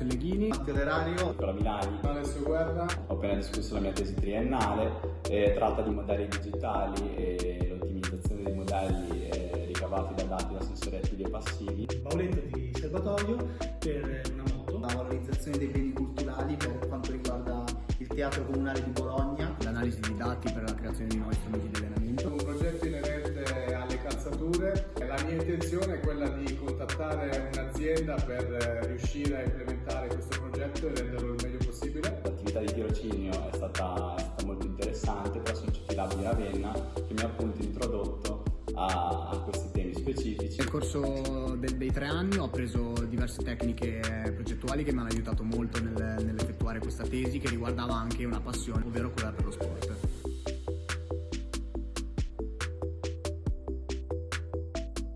Selleghini, Matteo Lerario, Nicola Milani. Alessio Guerra. Ho appena discusso la mia tesi triennale, eh, tratta di modelli digitali e l'ottimizzazione dei modelli eh, ricavati da dati da sensori attivi e passivi. Paoletto di Serbatoio per una moto. la valorizzazione dei beni culturali per quanto riguarda il Teatro Comunale di Bologna, l'analisi di dati per la creazione di nuovi strumenti di allenamento. Un progetto inerente alle calzature. La mia intenzione è quella di contattare un'azienda per eh, riuscire a implementare questo progetto e renderlo il meglio possibile. L'attività di tirocinio è stata, è stata molto interessante presso il CT Lab di Ravenna che mi ha appunto introdotto a, a questi temi specifici. Nel corso del- dei tre anni ho appreso diverse tecniche progettuali che mi hanno aiutato molto nel- nell'effettuare questa tesi che riguardava anche una passione, ovvero quella per lo sport.